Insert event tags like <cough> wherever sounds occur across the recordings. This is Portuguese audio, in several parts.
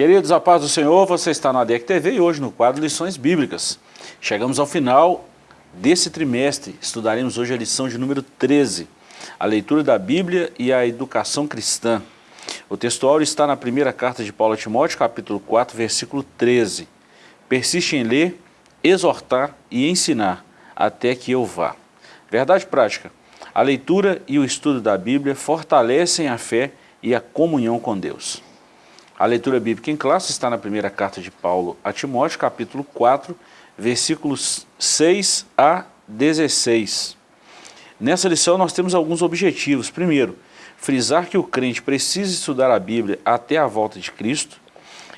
Queridos, a paz do Senhor, você está na ADEC TV e hoje no quadro Lições Bíblicas. Chegamos ao final desse trimestre, estudaremos hoje a lição de número 13, a leitura da Bíblia e a educação cristã. O textual está na primeira carta de Paulo a Timóteo, capítulo 4, versículo 13. Persiste em ler, exortar e ensinar, até que eu vá. Verdade prática, a leitura e o estudo da Bíblia fortalecem a fé e a comunhão com Deus. A leitura bíblica em classe está na primeira carta de Paulo a Timóteo, capítulo 4, versículos 6 a 16. Nessa lição nós temos alguns objetivos. Primeiro, frisar que o crente precisa estudar a Bíblia até a volta de Cristo,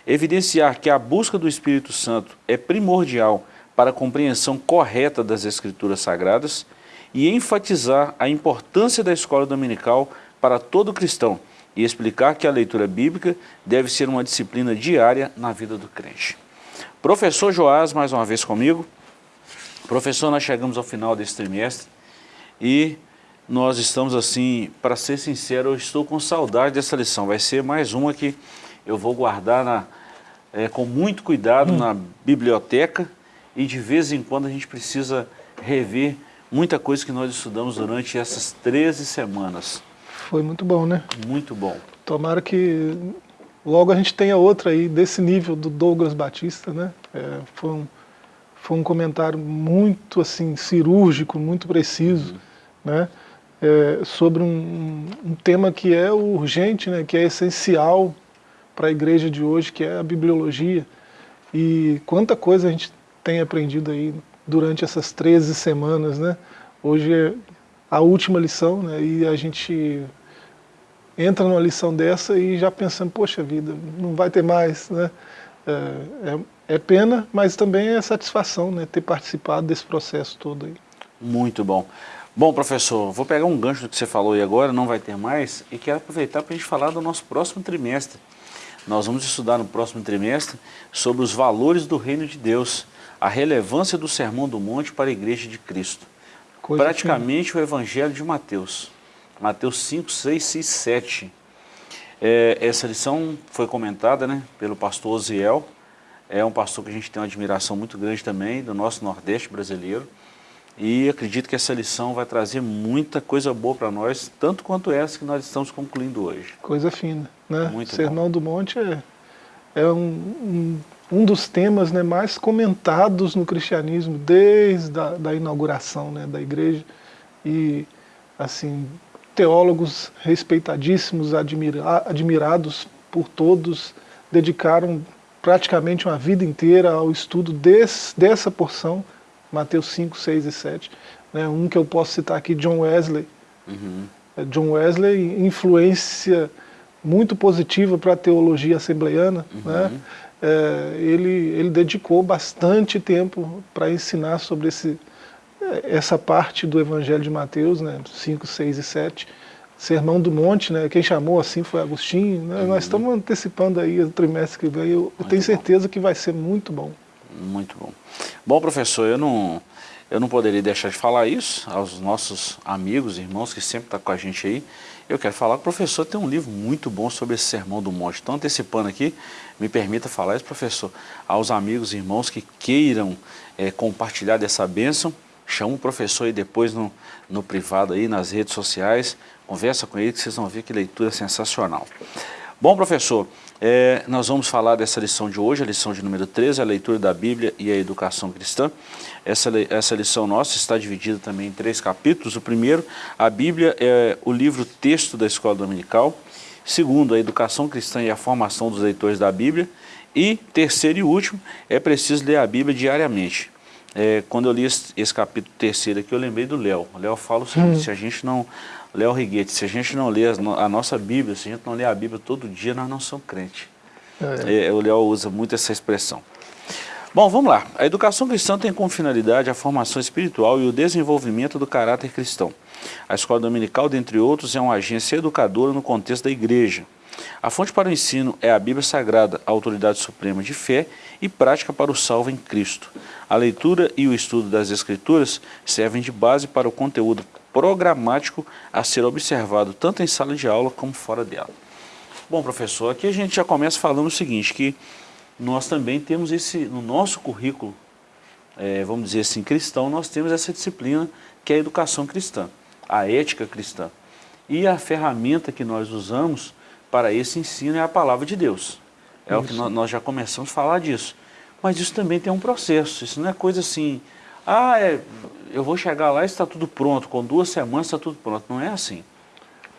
evidenciar que a busca do Espírito Santo é primordial para a compreensão correta das Escrituras Sagradas e enfatizar a importância da escola dominical para todo cristão, e explicar que a leitura bíblica deve ser uma disciplina diária na vida do crente. Professor Joás, mais uma vez comigo. Professor, nós chegamos ao final desse trimestre e nós estamos assim, para ser sincero, eu estou com saudade dessa lição. Vai ser mais uma que eu vou guardar na, é, com muito cuidado hum. na biblioteca e de vez em quando a gente precisa rever muita coisa que nós estudamos durante essas 13 semanas. Foi muito bom, né? Muito bom. Tomara que logo a gente tenha outra aí desse nível do Douglas Batista, né? É, foi, um, foi um comentário muito assim cirúrgico, muito preciso, uhum. né? É, sobre um, um, tema que é urgente, né? Que é essencial para a igreja de hoje, que é a bibliologia. E quanta coisa a gente tem aprendido aí durante essas 13 semanas, né? Hoje é a última lição, né? E a gente entra numa lição dessa e já pensando, poxa vida, não vai ter mais, né? É, é, é, pena, mas também é satisfação, né? Ter participado desse processo todo aí. Muito bom. Bom, professor, vou pegar um gancho do que você falou aí agora, não vai ter mais, e quero aproveitar para a gente falar do nosso próximo trimestre. Nós vamos estudar no próximo trimestre sobre os valores do reino de Deus, a relevância do Sermão do Monte para a Igreja de Cristo. Coisa Praticamente que... o Evangelho de Mateus. Mateus 5, 6 e 7. É, essa lição foi comentada né, pelo pastor Oziel, é um pastor que a gente tem uma admiração muito grande também, do nosso Nordeste brasileiro, e acredito que essa lição vai trazer muita coisa boa para nós, tanto quanto essa que nós estamos concluindo hoje. Coisa fina, né? Muito Sermão bom. do Monte é, é um, um, um, dos temas né, mais comentados no cristianismo desde a da inauguração né, da igreja, e assim, teólogos respeitadíssimos, admira, admirados por todos, dedicaram praticamente uma vida inteira ao estudo desse, dessa porção, Mateus 5, 6 e 7. Né, um que eu posso citar aqui, John Wesley. Uhum. É, John Wesley, influência muito positiva para a teologia assembleiana. Uhum. Né? É, ele, ele dedicou bastante tempo para ensinar sobre esse, essa parte do Evangelho de Mateus, né, 5, 6 e 7, Sermão do Monte, né, quem chamou assim foi Agostinho, né, uhum. nós estamos antecipando aí o trimestre que vem, eu, eu tenho certeza bom. que vai ser muito bom. Muito bom. Bom, professor, eu não, eu não poderia deixar de falar isso aos nossos amigos, irmãos que sempre estão tá com a gente aí. Eu quero falar que o professor tem um livro muito bom sobre esse Sermão do Monte. Então, antecipando aqui, me permita falar isso, professor, aos amigos e irmãos que queiram é, compartilhar dessa bênção, chama o professor aí depois no, no privado aí, nas redes sociais, conversa com ele que vocês vão ver que leitura sensacional. Bom, professor, é, nós vamos falar dessa lição de hoje, a lição de número 13, a leitura da Bíblia e a educação cristã. Essa, essa lição nossa está dividida também em três capítulos. O primeiro, a Bíblia é o livro texto da escola dominical. Segundo, a educação cristã e a formação dos leitores da Bíblia. E terceiro e último, é preciso ler a Bíblia diariamente. É, quando eu li esse, esse, capítulo terceiro aqui, eu lembrei do Léo. O Léo fala o seguinte, hum. se a gente não... Léo Riguete, se a gente não lê a, nossa Bíblia, se a gente não lê a Bíblia todo dia, nós não somos crentes. É. É, o Léo usa muito essa expressão. Bom, vamos lá. A educação cristã tem como finalidade a formação espiritual e o desenvolvimento do caráter cristão. A escola dominical, dentre outros, é uma agência educadora no contexto da igreja. A fonte para o ensino é a Bíblia Sagrada, a autoridade suprema de fé e prática para o salvo em Cristo. A leitura e o estudo das Escrituras servem de base para o conteúdo programático a ser observado tanto em sala de aula como fora dela. Bom, professor, aqui a gente já começa falando o seguinte, que nós também temos esse, no nosso currículo, é, vamos dizer assim, cristão, nós temos essa disciplina que é a educação cristã, a ética cristã. E a ferramenta que nós usamos para esse ensino é a palavra de Deus. É isso. o que nós, já começamos a falar disso. Mas isso também tem um processo, isso não é coisa assim, ah, é, eu vou chegar lá e está tudo pronto, com duas semanas está tudo pronto. Não é assim.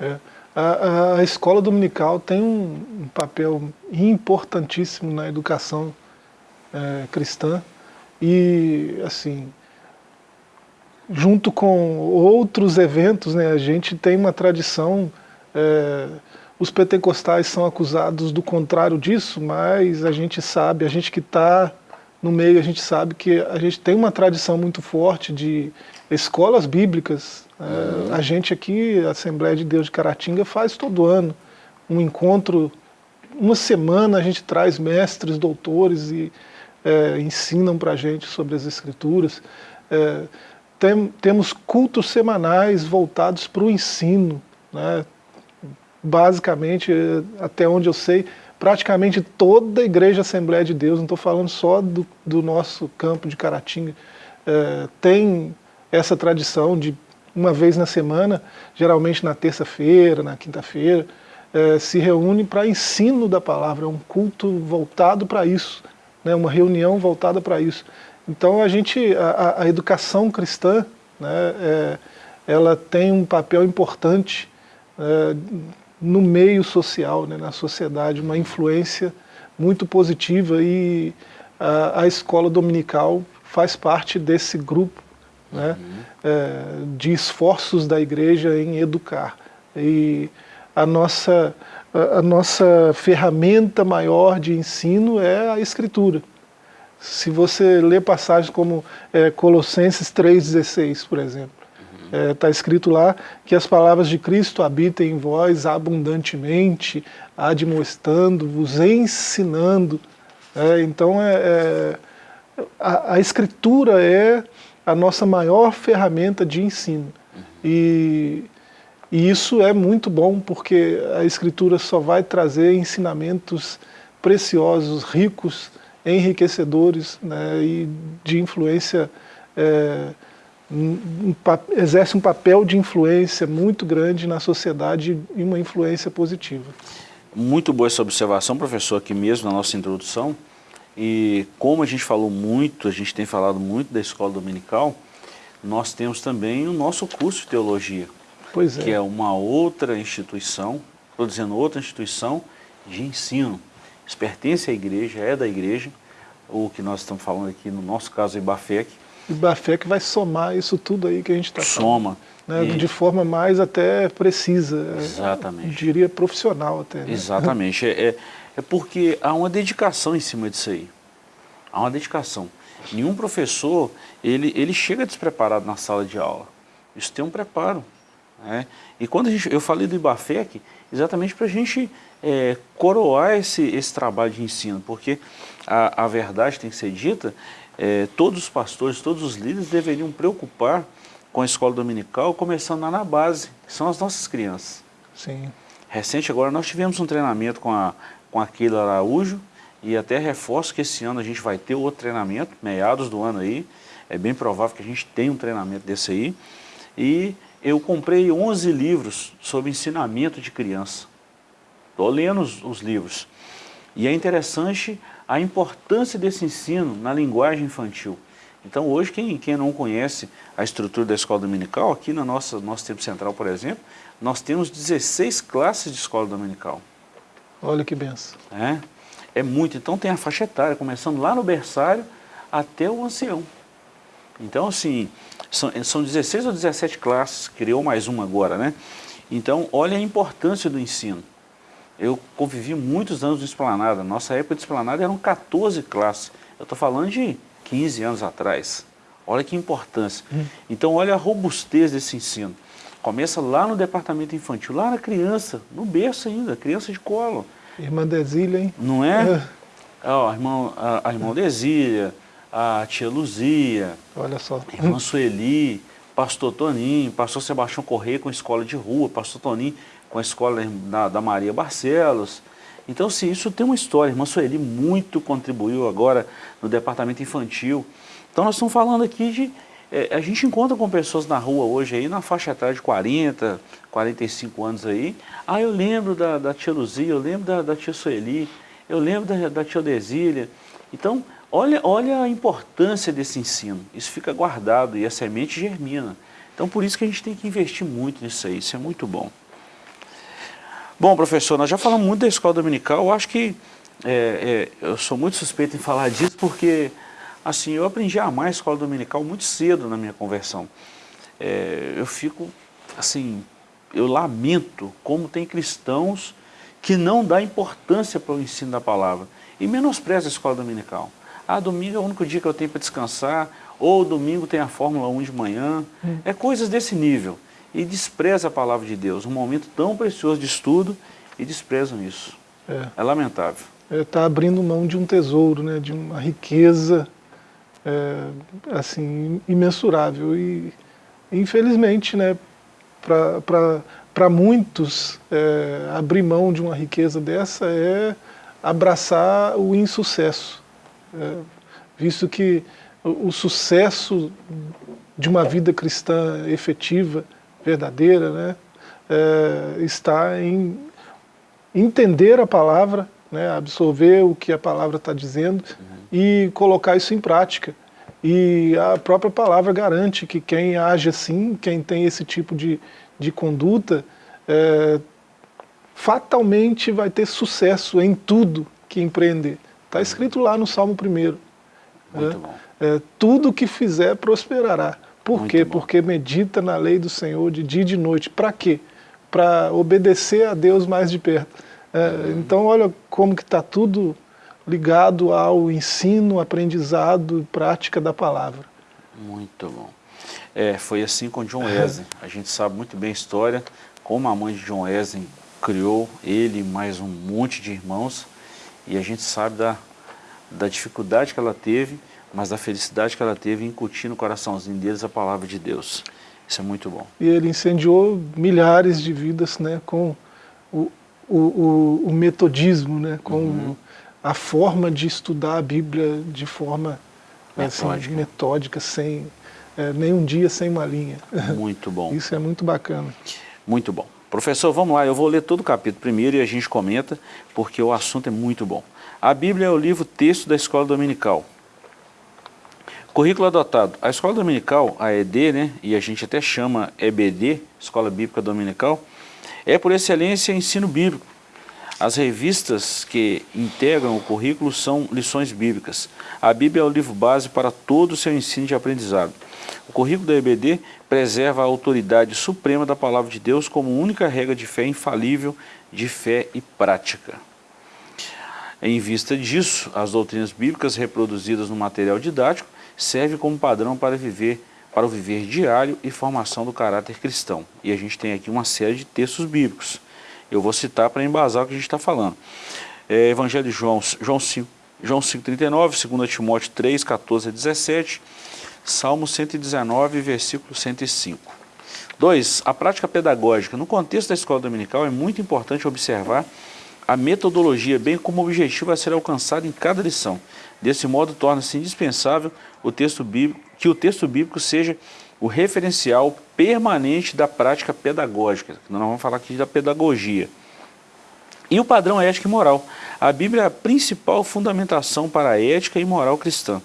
É. A, a, escola dominical tem um, um, papel importantíssimo na educação é, cristã e, assim, junto com outros eventos, né, a gente tem uma tradição, é, os pentecostais são acusados do contrário disso, mas a gente sabe, a gente que está no meio, a gente sabe que a gente tem uma tradição muito forte de escolas bíblicas. Uhum. a gente aqui, a Assembleia de Deus de Caratinga, faz todo ano um encontro, uma semana a gente traz mestres, doutores e é, ensinam para a gente sobre as escrituras. É, tem, temos cultos semanais voltados para o ensino, né? Basicamente, até onde eu sei, praticamente toda a Igreja Assembleia de Deus, não estou falando só do, do, nosso campo de Caratinga, é, tem essa tradição de uma vez na semana, geralmente na terça-feira, na quinta-feira, é, se reúne para ensino da palavra, é um culto voltado para isso, né, uma reunião voltada para isso. Então a gente, a, a educação cristã, né, é, ela tem um papel importante no meio social, né, na sociedade, uma influência muito positiva e a, a escola dominical faz parte desse grupo né, uhum. é, de esforços da igreja em educar. E a nossa, a, a nossa ferramenta maior de ensino é a escritura. Se você lê passagens como é, Colossenses 3,16, por exemplo, Está é, tá escrito lá que as palavras de Cristo habitem em vós abundantemente, admoestando-vos, ensinando. É, então, é, é, a, a, Escritura é a nossa maior ferramenta de ensino. E, e isso é muito bom, porque a Escritura só vai trazer ensinamentos preciosos, ricos, enriquecedores né, e de influência é, um, exerce um papel de influência muito grande na sociedade e uma influência positiva. Muito boa essa observação, professor, aqui mesmo na nossa introdução. E como a gente falou muito, a gente tem falado muito da escola dominical, nós temos também o nosso curso de teologia, pois é. que é uma outra instituição, estou dizendo outra instituição de ensino. Isso pertence à igreja, é da igreja, o que nós estamos falando aqui, no nosso caso, Ibafec, e Bafé que vai somar isso tudo aí que a gente está Soma. Né, e... De forma mais até precisa. Exatamente. Eu diria profissional até. Né? Exatamente. É, é, é porque há uma dedicação em cima disso aí. Há uma dedicação. Nenhum professor, ele, ele chega despreparado na sala de aula. Isso tem um preparo. Né? E quando gente, eu falei do IBAFEC, exatamente para a gente é, coroar esse, esse trabalho de ensino, porque a, a verdade tem que ser dita, é, todos os pastores, todos os líderes deveriam preocupar com a escola dominical, começando lá na base, que são as nossas crianças. Sim. Recente agora nós tivemos um treinamento com a, com a Keila Araújo, e até reforço que esse ano a gente vai ter outro treinamento, meados do ano aí, é bem provável que a gente tenha um treinamento desse aí, e eu comprei 11 livros sobre ensinamento de criança. Estou lendo os, os livros. E é interessante a importância desse ensino na linguagem infantil. Então hoje, quem, quem não conhece a estrutura da escola dominical, aqui no nosso, nosso tempo central, por exemplo, nós temos 16 classes de escola dominical. Olha que benção. É, é muito. Então tem a faixa etária, começando lá no berçário até o ancião. Então, assim, são, são 16 ou 17 classes, criou mais uma agora, né? Então, olha a importância do ensino. Eu convivi muitos anos no Esplanada. Nossa época de Esplanada eram 14 classes. Eu estou falando de 15 anos atrás. Olha que importância. Hum. Então, olha a robustez desse ensino. Começa lá no departamento infantil, lá na criança, no berço ainda, criança de colo. Irmã Desília, hein? Não é? é. Oh, a, irmã, a, a irmã Desília, a tia Luzia. Olha só. A irmã Sueli, pastor Toninho, pastor Sebastião Correia com escola de rua, pastor Toninho com a escola da, da Maria Barcelos. Então, sim, isso tem uma história. Irmã Sueli muito contribuiu agora no departamento infantil. Então, nós estamos falando aqui de... É, a gente encontra com pessoas na rua hoje aí, na faixa etária de 40, 45 anos aí. Ah, eu lembro da, da tia Luzia, eu lembro da, da tia Sueli, eu lembro da, da tia Desília. Então, olha, olha a importância desse ensino. Isso fica guardado e a semente germina. Então, por isso que a gente tem que investir muito nisso aí. Isso é muito bom. Bom, professor, nós já falamos muito da escola dominical. Eu acho que é, é, eu sou muito suspeito em falar disso porque, assim, eu aprendi a amar a escola dominical muito cedo na minha conversão. É, eu fico, assim, eu lamento como tem cristãos que não dá importância para o ensino da palavra e menospreza a escola dominical. Ah, domingo é o único dia que eu tenho para descansar, ou domingo tem a Fórmula 1 de manhã. Hum. É coisas desse nível. E despreza a palavra de Deus, um momento tão precioso de estudo, e desprezam isso. É, é lamentável. Está é, tá abrindo mão de um tesouro, né, de uma riqueza é, assim, imensurável. E, infelizmente, né, para muitos, é, abrir mão de uma riqueza dessa é abraçar o insucesso. É, visto que o, o sucesso de uma vida cristã efetiva, verdadeira, né, é, está em entender a palavra, né, absorver o que a palavra está dizendo uhum. e colocar isso em prática. E a própria palavra garante que quem age assim, quem tem esse tipo de, de conduta, é, fatalmente vai ter sucesso em tudo que empreender. Está escrito lá no Salmo 1. Né? É, tudo que fizer prosperará. Por Muito quê? Bom. Porque medita na lei do Senhor de dia e de noite. Para quê? Para obedecer a Deus mais de perto. É, uhum. Então olha como que está tudo ligado ao ensino, aprendizado e prática da palavra. Muito bom. É, foi assim com John <laughs> Wesley. A gente sabe muito bem a história, como a mãe de John Wesley criou ele e mais um monte de irmãos e a gente sabe da, da dificuldade que ela teve, mas da felicidade que ela teve em incutir no coraçãozinho deles a palavra de Deus. Isso é muito bom. E ele incendiou milhares de vidas né, com o, o, o, metodismo, né, com uhum. a forma de estudar a Bíblia de forma assim, metódica, assim, metódica sem é, nenhum dia sem uma linha. <laughs> Muito bom. Isso é muito bacana. Muito bom. Professor, vamos lá, eu vou ler todo o capítulo primeiro e a gente comenta, porque o assunto é muito bom. A Bíblia é o livro texto da Escola Dominical. Currículo adotado. A Escola Dominical, a ED, né, e a gente até chama EBD, Escola Bíblica Dominical, é por excelência ensino bíblico. As revistas que integram o currículo são lições bíblicas. A Bíblia é o livro base para todo o seu ensino de aprendizado. O currículo da EBD preserva a autoridade suprema da palavra de Deus como única regra de fé infalível, de fé e prática. Em vista disso, as doutrinas bíblicas reproduzidas no material didático servem como padrão para viver para o viver diário e formação do caráter cristão. E a gente tem aqui uma série de textos bíblicos. Eu vou citar para embasar o que a gente está falando. É, Evangelho de João, João 5, João 5,39, 2 Timóteo 3, 14 a 17, Salmo 119, versículo 105. 2. A prática pedagógica. No contexto da escola dominical é muito importante observar a metodologia, bem como o objetivo a ser alcançado em cada lição. Desse modo, torna-se indispensável o texto bíblico, que o texto bíblico seja o referencial permanente da prática pedagógica. Nós vamos falar aqui da pedagogia. E o padrão ético e moral. A Bíblia é a principal fundamentação para a ética e moral cristã.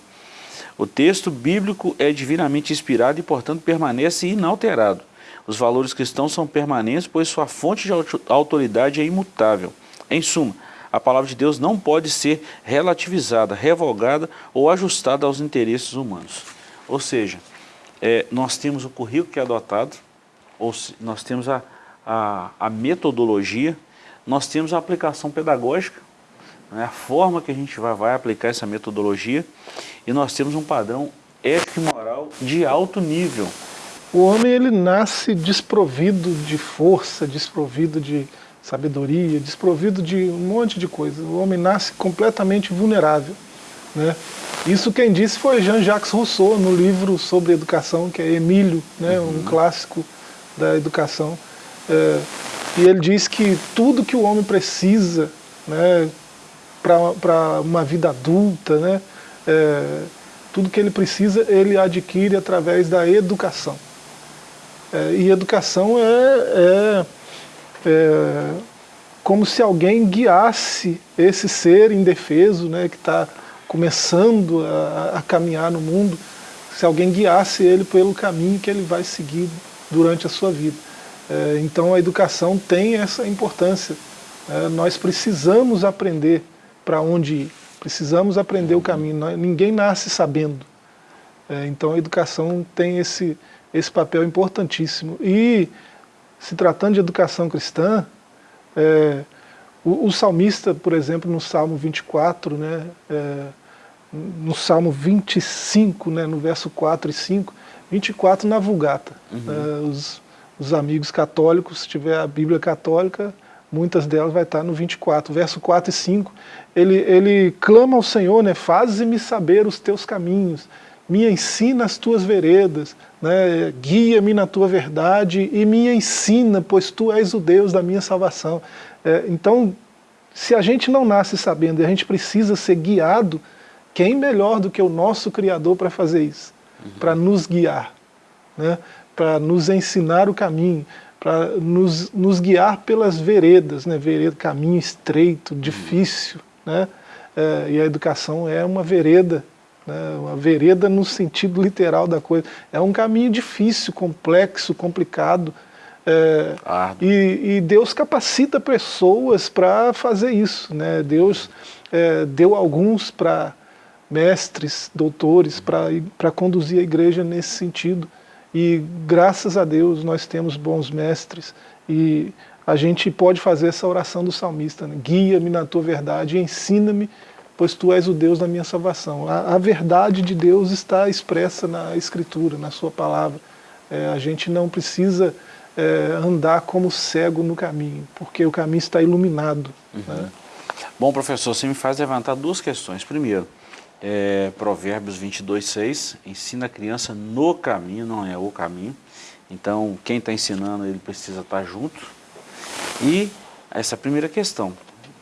O texto bíblico é divinamente inspirado e, portanto, permanece inalterado. Os valores cristãos são permanentes, pois sua fonte de autoridade é imutável. Em suma, a palavra de Deus não pode ser relativizada, revogada ou ajustada aos interesses humanos. Ou seja, é, nós temos o currículo que é adotado, ou se, nós temos a, a, a, metodologia, nós temos a aplicação pedagógica, né, a forma que a gente vai, vai aplicar essa metodologia, e nós temos um padrão ético e moral de alto nível. O homem ele nasce desprovido de força, desprovido de sabedoria, desprovido de um monte de coisa. O homem nasce completamente vulnerável. Né? Isso quem disse foi Jean-Jacques Rousseau, no livro sobre educação, que é Emílio, né? Uhum. um clássico da educação. É, E ele diz que tudo que o homem precisa né, para uma vida adulta, né, é, tudo que ele precisa, ele adquire através da educação. É, e educação é, é, como se alguém guiasse esse ser indefeso, né, que está começando a, a, caminhar no mundo, se alguém guiasse ele pelo caminho que ele vai seguir durante a sua vida. É, então a educação tem essa importância. É, nós precisamos aprender para onde ir, precisamos aprender o caminho, ninguém nasce sabendo. É, então a educação tem esse, esse papel importantíssimo. E, se tratando de educação cristã, é, o, o, salmista, por exemplo, no Salmo 24, né, é, no Salmo 25, né, no verso 4 e 5, 24 na Vulgata. Uhum. É, os, os amigos católicos, se tiver a Bíblia católica, muitas delas vai estar no 24, verso 4 e 5, ele, ele clama ao Senhor, né, faze-me saber os teus caminhos, me ensina as tuas veredas, né, guia-me na tua verdade e me ensina, pois tu és o Deus da minha salvação. É, então, se a gente não nasce sabendo e a gente precisa ser guiado, quem melhor do que o nosso Criador para fazer isso? Uhum. Para nos guiar, né, para nos ensinar o caminho, para nos, nos guiar pelas veredas, né, vereda, caminho estreito, uhum. difícil. Né, é, e a educação é uma vereda né, uma vereda no sentido literal da coisa. É um caminho difícil, complexo, complicado, é, e, e, Deus capacita pessoas para fazer isso. Né? Deus é, deu alguns para mestres, doutores, para conduzir a igreja nesse sentido. E graças a Deus nós temos bons mestres e a gente pode fazer essa oração do salmista, né? guia-me na tua verdade, ensina-me pois tu és o Deus da minha salvação. A, a verdade de Deus está expressa na Escritura, na sua palavra. É, a gente não precisa é, andar como cego no caminho, porque o caminho está iluminado. Uhum. Né? Bom, professor, você me faz levantar duas questões. Primeiro, é, Provérbios 22, 6, ensina a criança no caminho, não é o caminho. Então, quem está ensinando, ele precisa estar junto. E essa é primeira questão.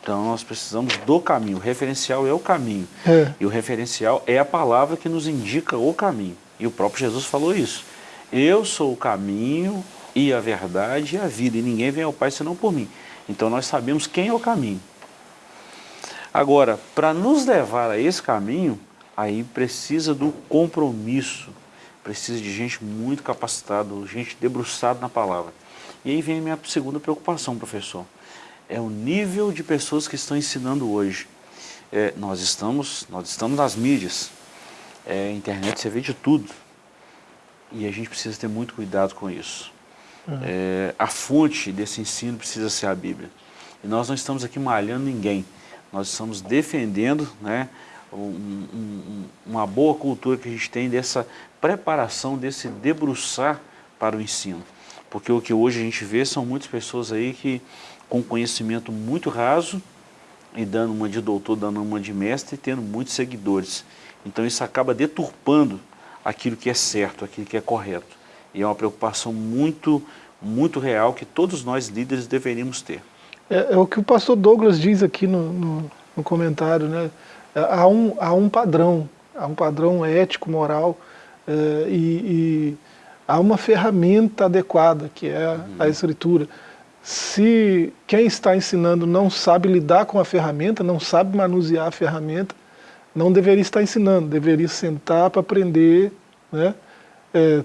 Então nós precisamos do caminho, o referencial é o caminho. É. E o referencial é a palavra que nos indica o caminho. E o próprio Jesus falou isso. Eu sou o caminho e a verdade e a vida, e ninguém vem ao Pai senão por mim. Então nós sabemos quem é o caminho. Agora, para nos levar a esse caminho, aí precisa do compromisso, precisa de gente muito capacitada, gente debruçada na palavra. E aí vem a minha segunda preocupação, professor é o nível de pessoas que estão ensinando hoje. É, nós, estamos, nós estamos nas mídias, é, internet você vê de tudo, e a gente precisa ter muito cuidado com isso. Uhum. É, a fonte desse ensino precisa ser a Bíblia. E nós não estamos aqui malhando ninguém, nós estamos defendendo né, um, um, uma boa cultura que a gente tem dessa preparação, desse debruçar para o ensino. Porque o que hoje a gente vê são muitas pessoas aí que com conhecimento muito raso e dando uma de doutor, dando uma de mestre e tendo muitos seguidores. Então isso acaba deturpando aquilo que é certo, aquilo que é correto. E é uma preocupação muito, muito real que todos nós líderes deveríamos ter. É, é o que o pastor Douglas diz aqui no, no, no comentário, né? Há um, há um padrão, há um padrão ético, moral, é, e, e, há uma ferramenta adequada, que é uhum. a escritura. Se quem está ensinando não sabe lidar com a ferramenta, não sabe manusear a ferramenta, não deveria estar ensinando, deveria sentar para aprender, né? É,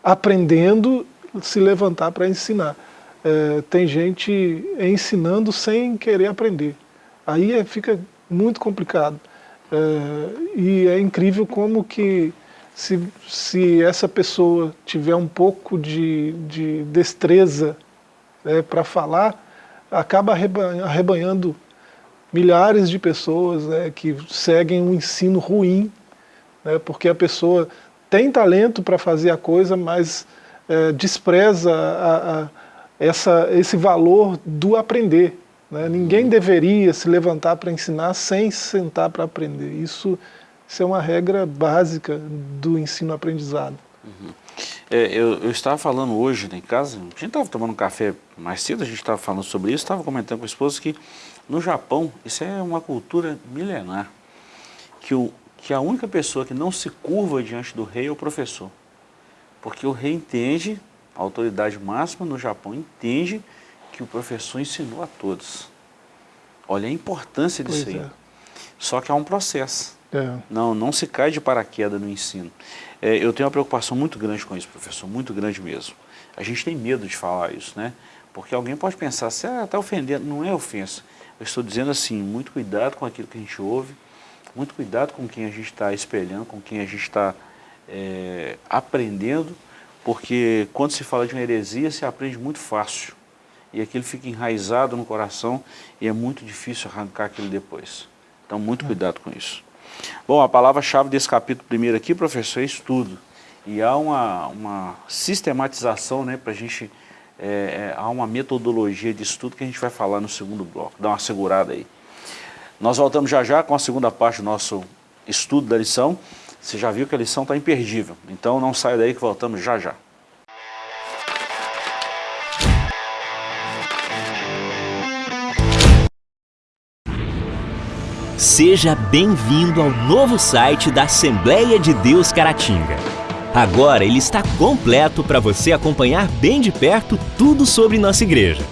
aprendendo, se levantar para ensinar. É, tem gente ensinando sem querer aprender. Aí é, fica muito complicado. É, e é incrível como que se, se essa pessoa tiver um pouco de, de destreza é, para falar, acaba arrebanhando milhares de pessoas né, que seguem um ensino ruim, né, porque a pessoa tem talento para fazer a coisa, mas é, despreza a, a, essa, esse valor do aprender. Né? Ninguém uhum. deveria se levantar para ensinar sem sentar para aprender. Isso, isso é uma regra básica do ensino-aprendizado. Uhum. É, eu, eu, estava falando hoje em casa, a gente estava tomando um café mais cedo, a gente estava falando sobre isso, estava comentando com a esposa que no Japão, isso é uma cultura milenar, que, o, que a única pessoa que não se curva diante do rei é o professor. Porque o rei entende, a autoridade máxima no Japão entende que o professor ensinou a todos. Olha a importância disso pois aí. É. Só que há um processo. É. Não, não se cai de paraquedas no ensino. É, eu tenho uma preocupação muito grande com isso, professor, muito grande mesmo. A gente tem medo de falar isso, né? Porque alguém pode pensar, você está ah, ofendendo, não é ofensa. Eu estou dizendo assim, muito cuidado com aquilo que a gente ouve, muito cuidado com quem a gente está espelhando, com quem a gente está é, aprendendo, porque quando se fala de uma heresia, se aprende muito fácil. E aquilo fica enraizado no coração e é muito difícil arrancar aquilo depois. Então, muito cuidado com isso. Bom, a palavra-chave desse capítulo primeiro aqui, professor, é estudo. E há uma, uma sistematização, né, para a gente, é, é, há uma metodologia de estudo que a gente vai falar no segundo bloco. Dá uma segurada aí. Nós voltamos já já com a segunda parte do nosso estudo da lição. Você já viu que a lição está imperdível. Então não saia daí que voltamos já já. Seja bem-vindo ao novo site da Assembleia de Deus Caratinga. Agora ele está completo para você acompanhar bem de perto tudo sobre nossa igreja.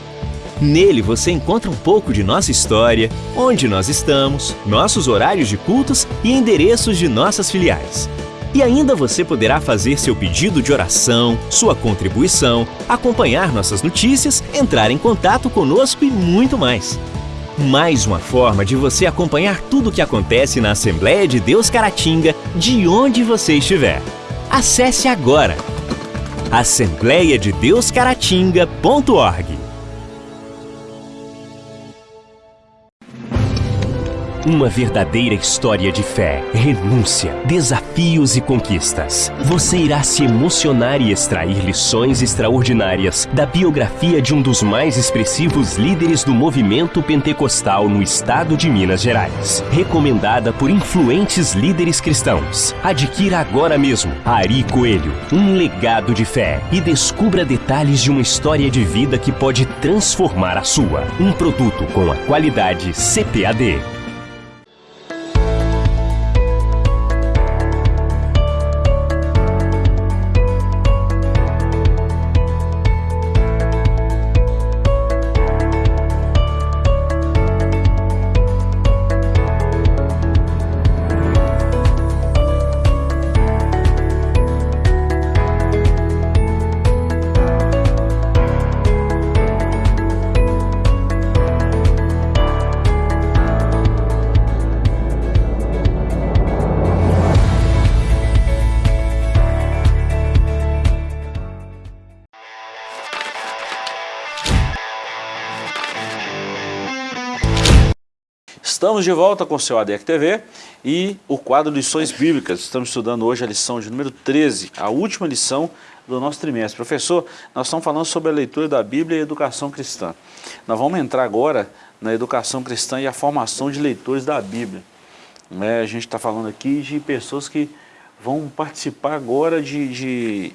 Nele você encontra um pouco de nossa história, onde nós estamos, nossos horários de cultos e endereços de nossas filiais. E ainda você poderá fazer seu pedido de oração, sua contribuição, acompanhar nossas notícias, entrar em contato conosco e muito mais. Mais uma forma de você acompanhar tudo o que acontece na Assembleia de Deus Caratinga, de onde você estiver. Acesse agora assembleiadedeuscaratinga.org Uma verdadeira história de fé, renúncia, desafios e conquistas. Você irá se emocionar e extrair lições extraordinárias da biografia de um dos mais expressivos líderes do movimento pentecostal no estado de Minas Gerais. Recomendada por influentes líderes cristãos. Adquira agora mesmo Ari Coelho, um legado de fé e descubra detalhes de uma história de vida que pode transformar a sua. Um produto com a qualidade CPAD. Estamos de volta com o seu ADEC TV e o quadro Lições Bíblicas. Estamos estudando hoje a lição de número 13, a última lição do nosso trimestre. Professor, nós estamos falando sobre a leitura da Bíblia e a educação cristã. Nós vamos entrar agora na educação cristã e a formação de leitores da Bíblia. É, a gente está falando aqui de pessoas que vão participar agora de, de,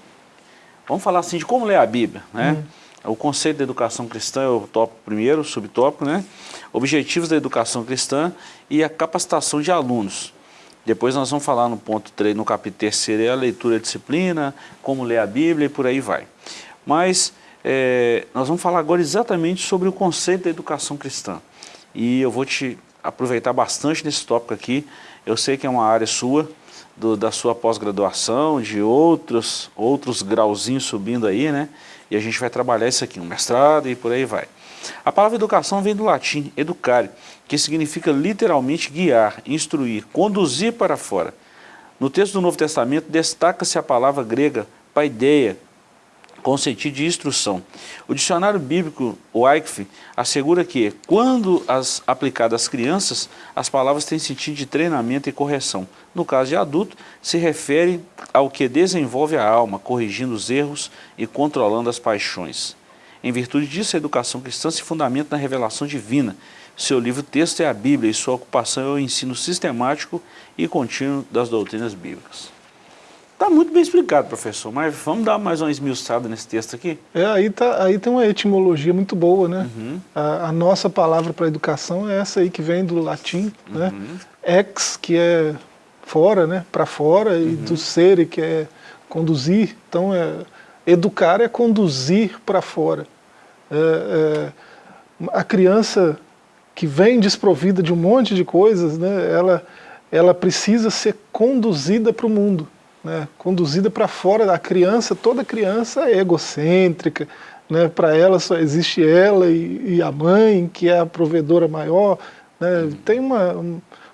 Vamos falar assim, de como ler a Bíblia, né? Hum. O conceito da educação cristã é o tópico primeiro, o subtópico, né? Objetivos da educação cristã e a capacitação de alunos. Depois nós vamos falar no ponto 3, no capítulo 3, é a leitura da disciplina, como ler a Bíblia e por aí vai. Mas é, nós vamos falar agora exatamente sobre o conceito da educação cristã. E eu vou te aproveitar bastante nesse tópico aqui. Eu sei que é uma área sua, do, da sua pós-graduação, de outros, outros grauzinhos subindo aí, né? E a gente vai trabalhar isso aqui, um mestrado e por aí vai. A palavra educação vem do latim educare, que significa literalmente guiar, instruir, conduzir para fora. No texto do Novo Testamento destaca-se a palavra grega paideia, com sentido de instrução. O dicionário bíblico, Eichf, assegura que, quando as aplicadas às crianças, as palavras têm sentido de treinamento e correção. No caso de adulto, se refere ao que desenvolve a alma, corrigindo os erros e controlando as paixões. Em virtude disso, a educação cristã se fundamenta na revelação divina. Seu livro-texto é a Bíblia e sua ocupação é o ensino sistemático e contínuo das doutrinas bíblicas. Está muito bem explicado, professor, mas vamos dar mais uma esmiuçada nesse texto aqui? É, aí, tá, aí tem uma etimologia muito boa, né? Uhum. A, a, nossa palavra para educação é essa aí que vem do latim, né? uhum. né? Ex, que é fora, né? Para fora, uhum. e do ser, que é conduzir. Então, é, educar é conduzir para fora. É, é, a criança que vem desprovida de um monte de coisas, né? Ela, ela precisa ser conduzida para o mundo né, conduzida para fora da criança, toda criança é egocêntrica, né, para ela só existe ela e, e, a mãe, que é a provedora maior, né, tem uma,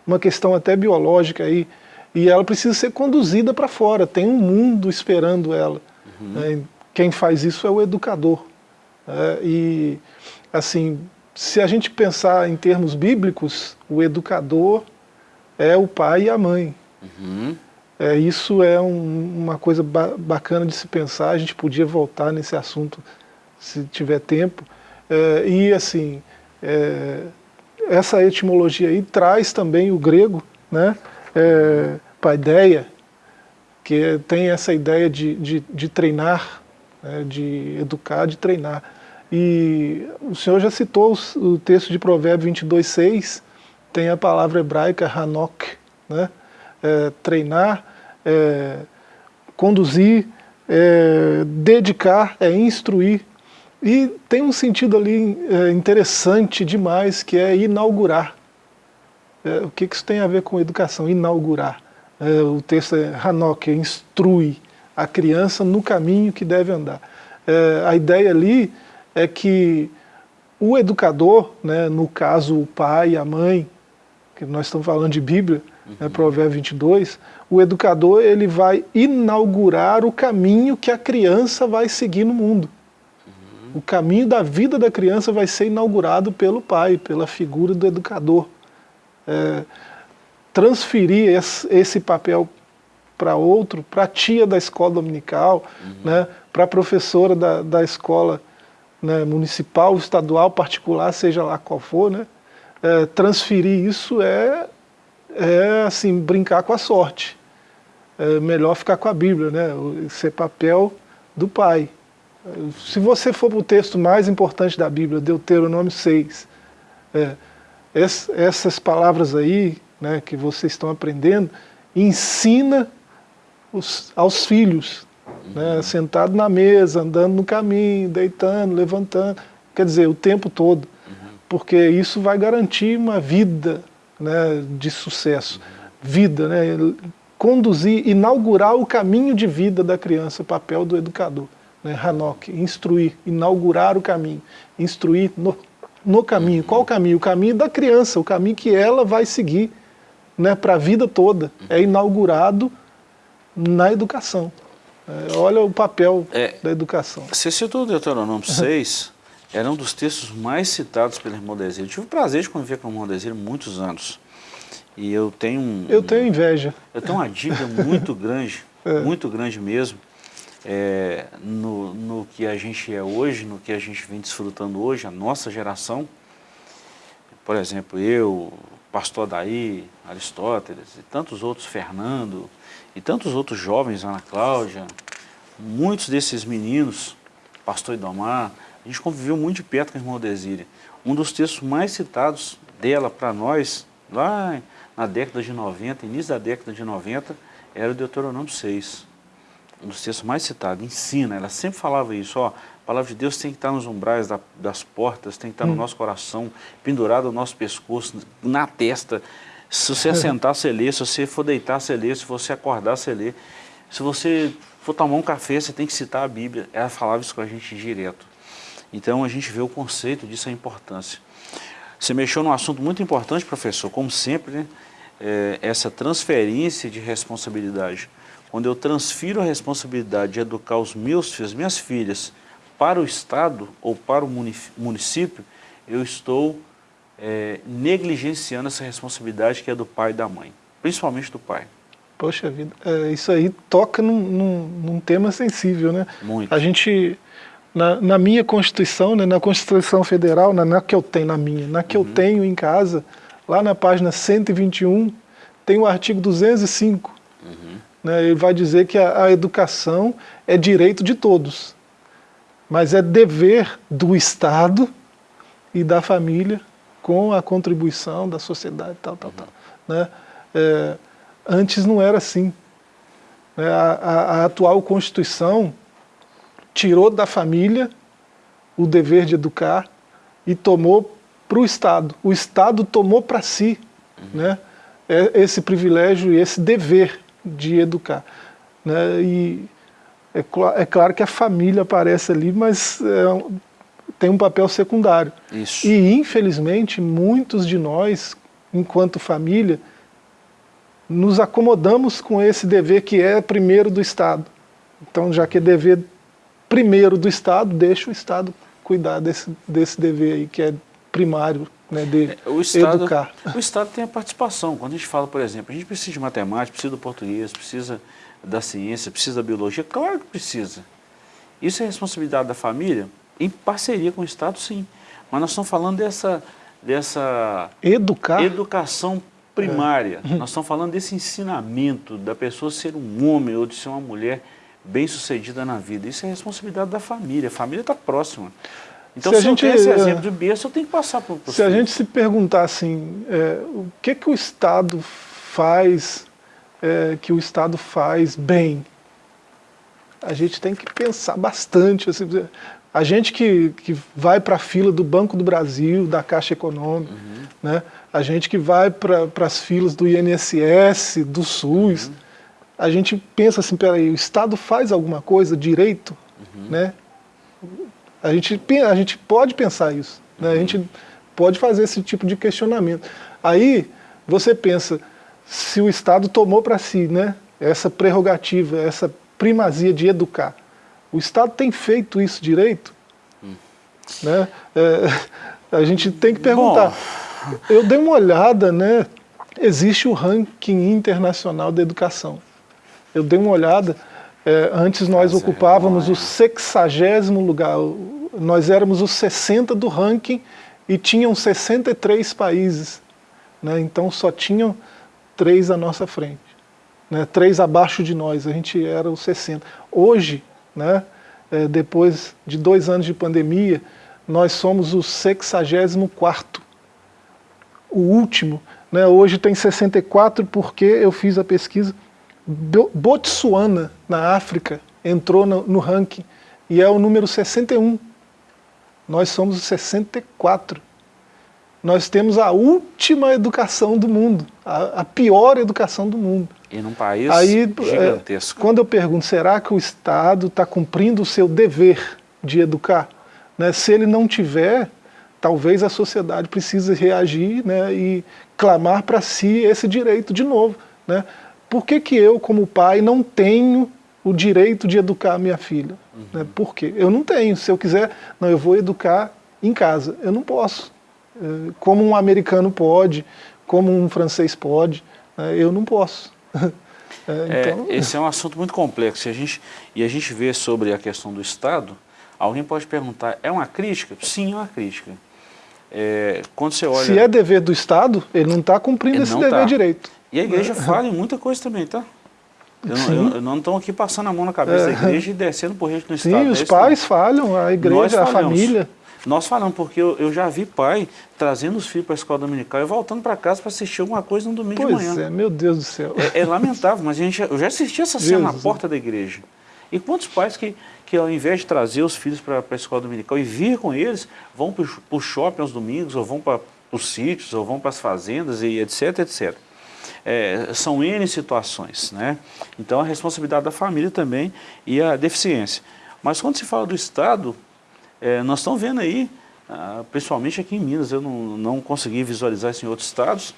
uma questão até biológica aí, e ela precisa ser conduzida para fora, tem um mundo esperando ela. Uhum. Quem faz isso é o educador. Né, e, assim, se a gente pensar em termos bíblicos, o educador é o pai e a mãe. Uhum. É, isso é um, uma coisa ba bacana de se pensar, a gente podia voltar nesse assunto se tiver tempo. É, e assim, é, essa etimologia aí traz também o grego, né, paideia, que tem essa ideia de, de, de treinar, né, de educar, de treinar. E o senhor já citou o texto de Provérbio 22, 6, tem a palavra hebraica hanok, né, é, treinar, é, conduzir, é, dedicar, é instruir. E tem um sentido ali é, interessante demais, que é inaugurar. É, o que, que isso tem a ver com educação? Inaugurar. É, o texto é Hanok, instrui a criança no caminho que deve andar. É, a ideia ali é que o educador, né, no caso o pai, a mãe, que nós estamos falando de Bíblia, né, uhum. né, Provérbio 22, o educador ele vai inaugurar o caminho que a criança vai seguir no mundo. Uhum. O caminho da vida da criança vai ser inaugurado pelo pai, pela figura do educador. É, transferir esse, esse papel para outro, para a tia da escola dominical, uhum. né, para a professora da, da escola né, municipal, estadual, particular, seja lá qual for, né, é, transferir isso é, é assim, brincar com a sorte é melhor ficar com a Bíblia, né? Ser papel do pai. Se você for para o texto mais importante da Bíblia, Deuteronômio 6, é, essas palavras aí, né, que vocês estão aprendendo, ensina os, aos filhos, né, sentado na mesa, andando no caminho, deitando, levantando, quer dizer, o tempo todo, porque isso vai garantir uma vida né, de sucesso, vida, né, conduzir, inaugurar o caminho de vida da criança, papel do educador. Né? Hanok, instruir, inaugurar o caminho, instruir no, no caminho. Qual o caminho? O caminho da criança, o caminho que ela vai seguir né, para a vida toda. É inaugurado na educação. É, olha o papel é, da educação. Você citou o Deuteronômio 6, era um dos textos mais citados pelo irmão Desílio. Eu tive o prazer de conviver com o irmão Desílio muitos anos. E eu tenho um, Eu tenho inveja. Eu tenho uma dica muito grande, <laughs> é. muito grande mesmo, é, no, no que a gente é hoje, no que a gente vem desfrutando hoje, a nossa geração. Por exemplo, eu, pastor Daí, Aristóteles, e tantos outros, Fernando, e tantos outros jovens, Ana Cláudia, muitos desses meninos, pastor Idomar, a gente conviveu muito de perto com a irmã Desíria. Um dos textos mais citados dela para nós, lá na década de 90, início da década de 90, era o Deuteronômio 6. Um dos textos mais citados, ensina, ela sempre falava isso, ó, a palavra de Deus tem que estar nos umbrais da, das portas, tem que estar hum. no nosso coração, pendurado no nosso pescoço, na testa. Se você assentar, você lê, se você for deitar, você lê, se você acordar, você lê. Se você for tomar um café, você tem que citar a Bíblia. Ela falava isso com a gente direto. Então a gente vê o conceito disso, a importância. Você mexeu num assunto muito importante, professor, como sempre, né? é, essa transferência de responsabilidade. Quando eu transfiro a responsabilidade de educar os meus filhos, minhas filhas, para o Estado ou para o município, eu estou é, negligenciando essa responsabilidade que é do pai e da mãe, principalmente do pai. Poxa vida, é, isso aí toca num, num, num, tema sensível, né? Muito. A gente, na, na minha Constituição, né, na Constituição Federal, na, na que eu tenho, na minha, na que uhum. eu tenho em casa, lá na página 121, tem o artigo 205, uhum. Né? Ele vai dizer que a, a educação é direito de todos, mas é dever do Estado e da família com a contribuição da sociedade, tal, tal, tal. Né? É, antes não era assim. Né? A, a, a atual Constituição tirou da família o dever de educar e tomou para o Estado. O Estado tomou para si uhum. né, é, esse privilégio e esse dever de educar. Né, e é, é, claro que a família aparece ali, mas é, tem um papel secundário. Isso. E, infelizmente, muitos de nós, enquanto família, nos acomodamos com esse dever que é primeiro do Estado. Então, já que é dever primeiro do Estado, deixa o Estado cuidar desse, desse dever aí, que é primário, né, de é, o Estado, educar. O Estado tem a participação. Quando a gente fala, por exemplo, a gente precisa de matemática, precisa do português, precisa da ciência, precisa da biologia, claro que precisa. Isso é responsabilidade da família, em parceria com o Estado, sim. Mas nós estamos falando dessa, dessa Educar. educação primária. É. Nós estamos falando desse ensinamento da pessoa ser um homem ou de ser uma mulher bem-sucedida na vida. Isso é responsabilidade da família. A família está próxima. Então, se, se a gente, esse exemplo de berço, eu tenho que passar para o Se a gente se perguntar assim, é, o que, que o Estado faz, é, que o Estado faz bem, a gente tem que pensar bastante. Assim, a gente que, que vai para a fila do Banco do Brasil, da Caixa Econômica, uhum. né? a gente que vai para as filas do INSS, do SUS, uhum a gente pensa assim, peraí, o Estado faz alguma coisa direito, uhum. né? A gente, a gente pode pensar isso, né? a gente pode fazer esse tipo de questionamento. Aí você pensa, se o Estado tomou para si né, essa prerrogativa, essa primazia de educar, o Estado tem feito isso direito? Hum. Né? É, a gente tem que perguntar. Bom. Eu dei uma olhada, né? existe o ranking internacional da educação eu dei uma olhada, é, antes nós Mas ocupávamos é o sexagésimo lugar, nós éramos os 60 do ranking e tinham 63 países, né? então só tinham três à nossa frente, né? três abaixo de nós, a gente era os 60. Hoje, né, é, depois de dois anos de pandemia, nós somos o 64 o último, né, hoje tem 64 porque eu fiz a pesquisa, Botsuana, na África, entrou no, no ranking e é o número 61. Nós somos o 64. Nós temos a última educação do mundo, a, a pior educação do mundo. E num país Aí, é, gigantesco. É, quando eu pergunto, será que o Estado está cumprindo o seu dever de educar? Né? Se ele não tiver, talvez a sociedade precise reagir né, e clamar para si esse direito de novo. Né? Por que, que eu, como pai, não tenho o direito de educar a minha filha? Uhum. Né? Por quê? Eu não tenho. Se eu quiser, não, eu vou educar em casa. Eu não posso. É, como um americano pode, como um francês pode, né? eu não posso. <laughs> É, então... é, esse é um assunto muito complexo. E a, gente, e a gente vê sobre a questão do Estado, alguém pode perguntar, é uma crítica? Sim, é uma crítica. É, quando você olha... Se é dever do Estado, ele não está cumprindo esse dever tá. direito. E a igreja fala em muita coisa também, tá? Eu, eu, eu não estou aqui passando a mão na cabeça é. da igreja e descendo por gente no Sim, Estado. Sim, os pais falham, a igreja, a família. Nós falamos, porque eu, eu, já vi pai trazendo os filhos para a escola dominical e voltando para casa para assistir alguma coisa no domingo pois de manhã. Pois é, meu Deus do céu. É, é lamentável, mas a gente, eu já assisti essa cena Deus na porta da igreja. E quantos pais que, que ao invés de trazer os filhos para a escola dominical e vir com eles, vão para o shopping aos domingos, ou vão para os sítios, ou vão para as fazendas, e etc, etc é, são N situações, né? Então a responsabilidade da família também e a deficiência. Mas quando se fala do Estado, é, nós estamos vendo aí, ah, principalmente aqui em Minas, eu não, não consegui visualizar isso em outros estados,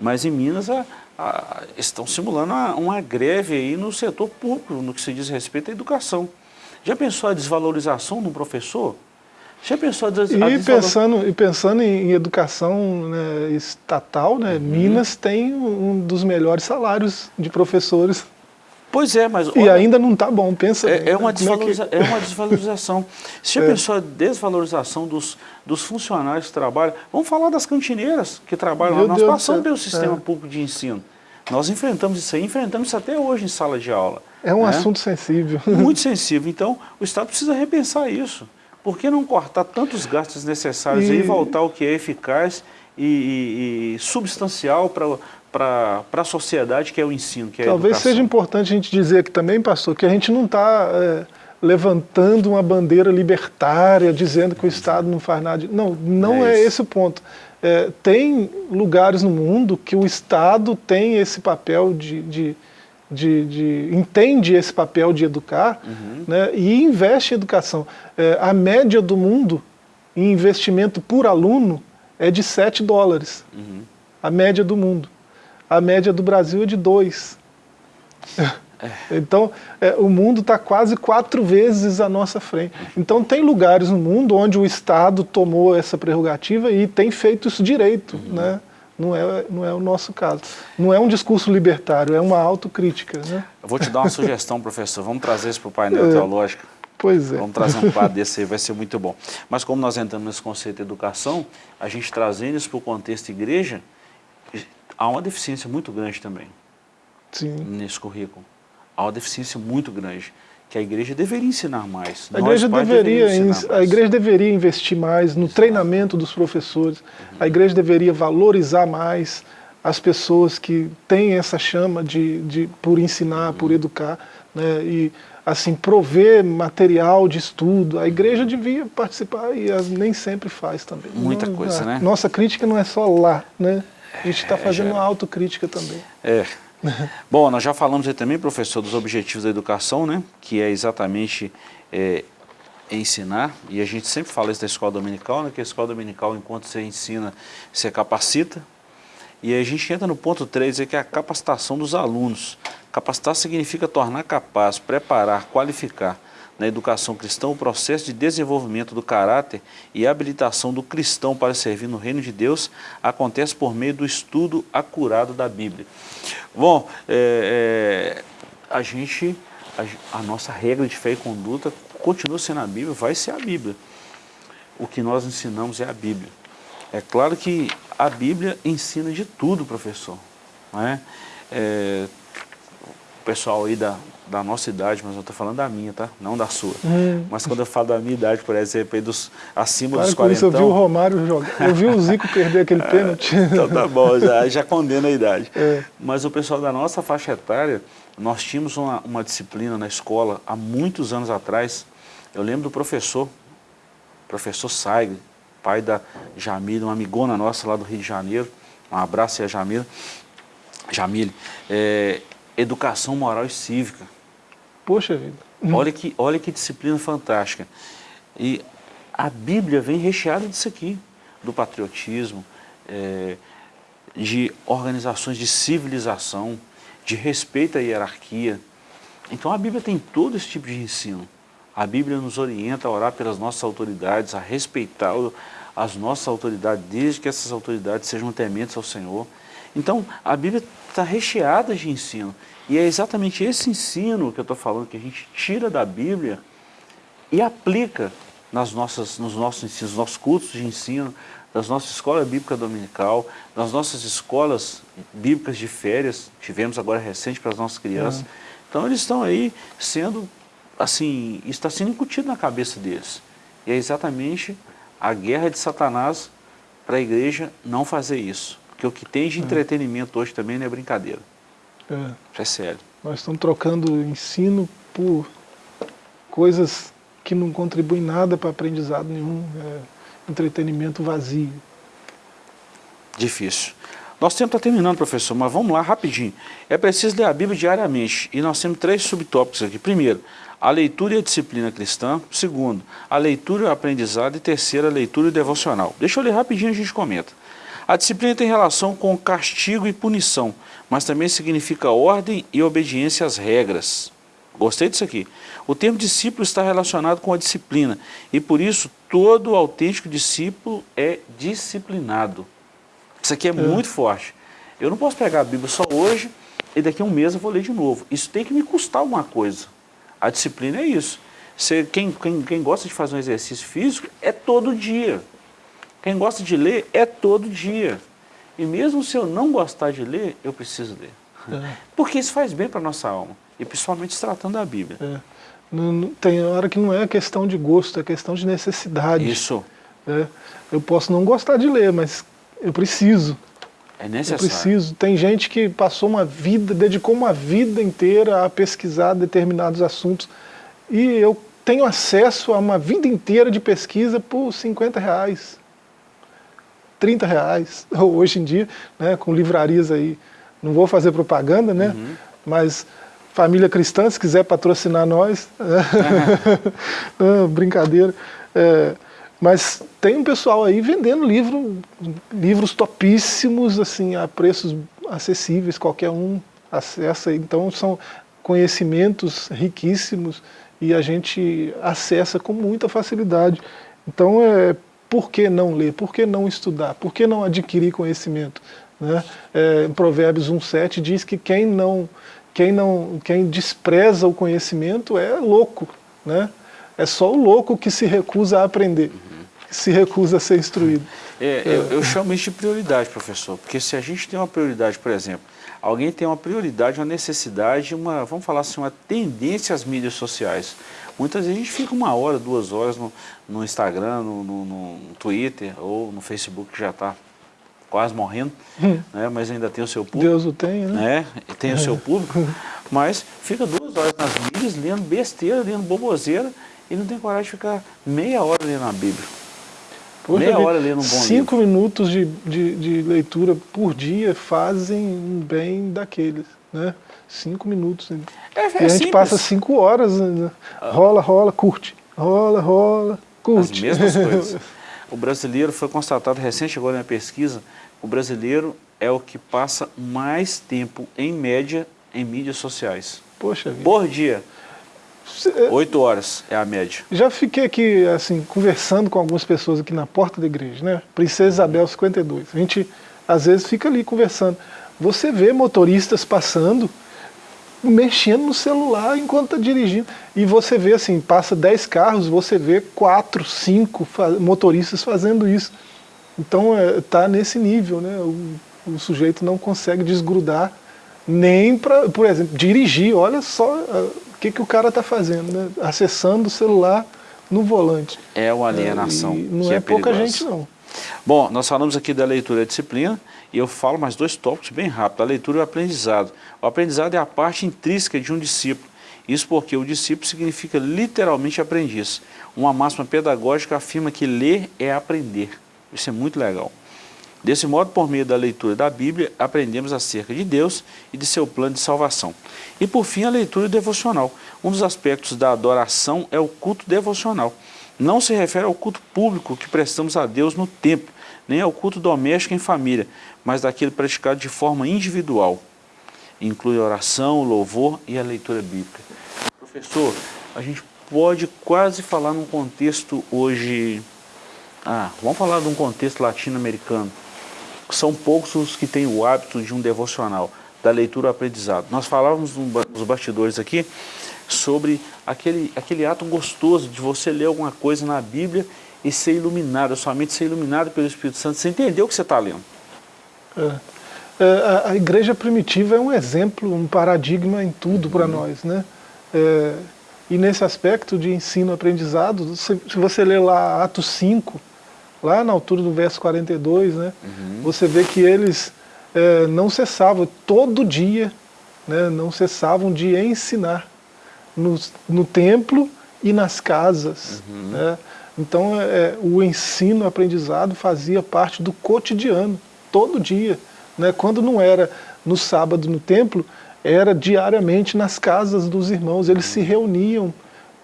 mas em Minas a, a, estão simulando uma, greve aí no setor público, no que se diz respeito à educação. Já pensou a desvalorização de um professor? Já pensou a des e, pensando, e pensando em, educação né, estatal, né, uhum. Minas tem um dos melhores salários de professores. Pois é, mas... E olha, ainda não está bom, pensa é, é, uma desvaloriza é, que... é uma desvalorização. Você já <laughs> é. pensou a desvalorização dos, dos funcionários que trabalham? Vamos falar das cantineiras que trabalham Meu lá. Nós Deus passamos pelo sistema é. público de ensino. Nós enfrentamos isso aí, enfrentamos isso até hoje em sala de aula. É um né? assunto sensível. Muito sensível. Então, o Estado precisa repensar isso. Por que não cortar tantos gastos necessários e, e voltar ao que é eficaz e, e, e substancial para a sociedade, que é o ensino, que é Talvez seja importante a gente dizer aqui também, pastor, que a gente não está é, levantando uma bandeira libertária, dizendo que o Estado não faz nada. Não, não é, é esse o ponto. É, tem lugares no mundo que o Estado tem esse papel de, de, de, de entende esse papel de educar uhum. né, e investe em educação. É, a média do mundo em investimento por aluno é de 7 dólares. Uhum. A média do mundo. A média do Brasil é de 2. É. <laughs> Então, é, o mundo está quase quatro vezes à nossa frente. Então, tem lugares no mundo onde o Estado tomou essa prerrogativa e tem feito isso direito. Uhum. Né? Não, é, não é o nosso caso. Não é um discurso libertário, é uma autocrítica. Né? Eu vou te dar uma sugestão, professor. Vamos trazer isso para o painel é. teológico. Pois é. Vamos trazer um quadro desse aí, vai ser muito bom. Mas como nós entramos nesse conceito de educação, a gente trazendo isso para o contexto igreja, há uma deficiência muito grande também Sim. nesse currículo há uma deficiência muito grande, que a igreja deveria ensinar mais. A igreja, deveria, a igreja deveria investir mais no Exato. treinamento dos professores, uhum. a igreja deveria valorizar mais as pessoas que têm essa chama de, de por ensinar, uhum. por educar, né, e assim, prover material de estudo, a igreja devia participar e nem sempre faz também. Muita não, coisa, a, né? Nossa crítica não é só lá, né? A gente está é, fazendo uma autocrítica também. É, Bom, nós já falamos aí também, professor, dos objetivos da educação, né? Que é exatamente é, ensinar, e a gente sempre fala isso da escola dominical, né? Que a escola dominical, enquanto você ensina, você capacita. E a gente entra no ponto 3, que é a capacitação dos alunos. Capacitar significa tornar capaz, preparar, qualificar na educação cristã o processo de desenvolvimento do caráter e habilitação do cristão para servir no reino de Deus acontece por meio do estudo acurado da Bíblia. Bom, é, é, a gente, a, a, nossa regra de fé e conduta continua sendo a Bíblia, vai ser a Bíblia. O que nós ensinamos é a Bíblia. É claro que a Bíblia ensina de tudo, professor. Não é? É, o pessoal aí da, da nossa idade, mas eu estou falando da minha, tá? Não da sua. Hum. Mas quando eu falo da minha idade, por exemplo, dos, acima claro, dos 40 eu vi o Romário jogar, eu vi o Zico perder aquele <laughs> é, pênalti. Então tá bom, já, já condena a idade. É. Mas o pessoal da nossa faixa etária, nós tínhamos uma, uma disciplina na escola, há muitos anos atrás, eu lembro do professor, professor Saig, pai da Jamile, uma amigona nossa lá do Rio de Janeiro, um abraço aí a Jamile, Jamile, é, educação moral e cívica. Poxa vida. Olha que, olha que disciplina fantástica. E a Bíblia vem recheada disso aqui, do patriotismo, é, de organizações de civilização, de respeito à hierarquia. Então a Bíblia tem todo esse tipo de ensino. A Bíblia nos orienta a orar pelas nossas autoridades, a respeitar as nossas autoridades, desde que essas autoridades sejam tementes ao Senhor. Então a Bíblia está recheada de ensino. E é exatamente esse ensino que eu estou falando, que a gente tira da Bíblia e aplica nas nossas, nos nossos ensinos, nos nossos cultos de ensino, das nossas escolas bíblicas dominical, nas nossas escolas bíblicas de férias, tivemos agora recente para as nossas crianças. É. Então eles estão aí sendo, assim, está sendo incutido na cabeça deles. E é exatamente a guerra de Satanás para a igreja não fazer isso. Porque o que tem de é. entretenimento hoje também não é brincadeira. É. é sério. Nós estamos trocando ensino por coisas que não contribuem nada para aprendizado nenhum, é entretenimento vazio. Difícil. Nosso tempo está terminando, professor, mas vamos lá rapidinho. É preciso ler a Bíblia diariamente e nós temos três subtópicos aqui. Primeiro, a leitura e a disciplina cristã. Segundo, a leitura e o aprendizado. E terceiro, a leitura e devocional. Deixa eu ler rapidinho e a gente comenta. A disciplina tem relação com castigo e punição, mas também significa ordem e obediência às regras. Gostei disso aqui. O termo discípulo está relacionado com a disciplina e por isso todo autêntico discípulo é disciplinado. Isso aqui é, é, muito forte. Eu não posso pegar a Bíblia só hoje e daqui a um mês eu vou ler de novo. Isso tem que me custar alguma coisa. A disciplina é isso. Você, quem, quem, quem gosta de fazer um exercício físico é todo dia. Quem gosta de ler é todo dia. E mesmo se eu não gostar de ler, eu preciso ler. É. Porque isso faz bem para a nossa alma, e principalmente se tratando da Bíblia. É. Não, não, tem hora que não é questão de gosto, é questão de necessidade. Isso. É. Eu posso não gostar de ler, mas eu preciso. É necessário. Eu preciso. Tem gente que passou uma vida, dedicou uma vida inteira a pesquisar determinados assuntos e eu tenho acesso a uma vida inteira de pesquisa por 50 reais, 30 reais, <laughs> hoje em dia, né, com livrarias aí, não vou fazer propaganda, né, uhum. mas família cristã, se quiser patrocinar nós, <laughs> <laughs> uhum. brincadeira, é, mas tem um pessoal aí vendendo livro, livros topíssimos, assim, a preços acessíveis, qualquer um acessa. Então são conhecimentos riquíssimos e a gente acessa com muita facilidade. Então, é, por que não ler? Por que não estudar? Por que não adquirir conhecimento? Né? É, Provérbios 1,7 diz que quem não, quem não, quem despreza o conhecimento é louco. Né? É só o louco que se recusa a aprender se recusa a ser instruído. É, eu, eu, chamo isso de prioridade, professor, porque se a gente tem uma prioridade, por exemplo, alguém tem uma prioridade, uma necessidade, uma, vamos falar assim, uma tendência às mídias sociais. Muitas vezes a gente fica uma hora, duas horas no, no Instagram, no, no, no, Twitter ou no Facebook, que já está quase morrendo, hum. <laughs> né, mas ainda tem o seu público. Deus o tem, né? né tem o seu <laughs> público, mas fica duas horas nas mídias, lendo besteira, lendo boboseira, e não tem coragem de ficar meia hora lendo a Bíblia. Poxa, Meia hora lendo um bom Cinco livro. minutos de, de, de, leitura por dia fazem um bem daqueles, né? Cinco minutos. É, é e a gente simples. passa cinco horas, né? rola, rola, curte, rola, rola, curte. As mesmas <laughs> coisas. O brasileiro, foi constatado recente agora na pesquisa, o brasileiro é o que passa mais tempo, em média, em mídias sociais. Poxa vida. Por dia. Oito horas é a média. Já fiquei aqui, assim, conversando com algumas pessoas aqui na porta da igreja, né? Princesa Isabel 52. A gente, às vezes, fica ali conversando. Você vê motoristas passando, mexendo no celular enquanto está dirigindo. E você vê, assim, passa dez carros, você vê quatro, cinco motoristas fazendo isso. Então, está é, nesse nível, né? O, o sujeito não consegue desgrudar nem para, por exemplo, dirigir. Olha só o que, que o cara está fazendo, né? acessando o celular no volante. É uma alienação. É, não é, é pouca gente, não. Bom, nós falamos aqui da leitura e disciplina, e eu falo mais dois tópicos bem rápido, a leitura e o aprendizado. O aprendizado é a parte intrínseca de um discípulo. Isso porque o discípulo significa literalmente aprendiz. Uma máxima pedagógica afirma que ler é aprender. Isso é muito legal. Desse modo, por meio da leitura da Bíblia, aprendemos acerca de Deus e de seu plano de salvação. E por fim, a leitura devocional. Um dos aspectos da adoração é o culto devocional. Não se refere ao culto público que prestamos a Deus no templo, nem ao culto doméstico em família, mas daquele praticado de forma individual. Inclui a oração, o louvor e a leitura bíblica. Professor, a gente pode quase falar num contexto hoje... Ah, vamos falar de um contexto latino-americano são poucos os que têm o hábito de um devocional, da leitura ao aprendizado. Nós falávamos nos bastidores aqui sobre aquele, aquele ato gostoso de você ler alguma coisa na Bíblia e ser iluminado, a sua mente ser iluminada pelo Espírito Santo, você entendeu o que você está lendo. É. É, a, igreja primitiva é um exemplo, um paradigma em tudo uhum. para nós. Né? É, e nesse aspecto de ensino-aprendizado, se, se você ler lá Atos 5, lá na altura do verso 42, né, uhum. você vê que eles é, não cessavam, todo dia, né, não cessavam de ensinar no, no templo e nas casas. Uhum. Né? Então é, o ensino, o aprendizado fazia parte do cotidiano, todo dia. Né? Quando não era no sábado no templo, era diariamente nas casas dos irmãos, eles se reuniam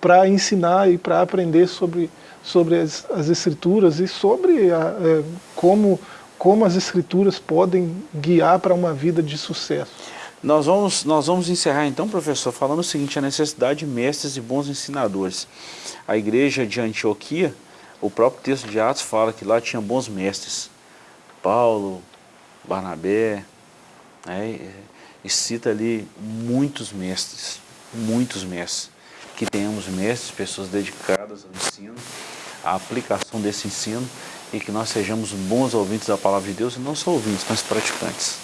para ensinar e para aprender sobre sobre as, as escrituras e sobre a, é, como, como as escrituras podem guiar para uma vida de sucesso. Nós vamos, nós vamos encerrar então, professor, falando o seguinte, a necessidade de mestres e bons ensinadores. A igreja de Antioquia, o próprio texto de Atos fala que lá tinha bons mestres. Paulo, Barnabé, né, e cita ali muitos mestres, muitos mestres. Que tenhamos mestres, pessoas dedicadas ao ensino, a aplicação desse ensino e que nós sejamos bons ouvintes da palavra de Deus e não só ouvintes, mas praticantes.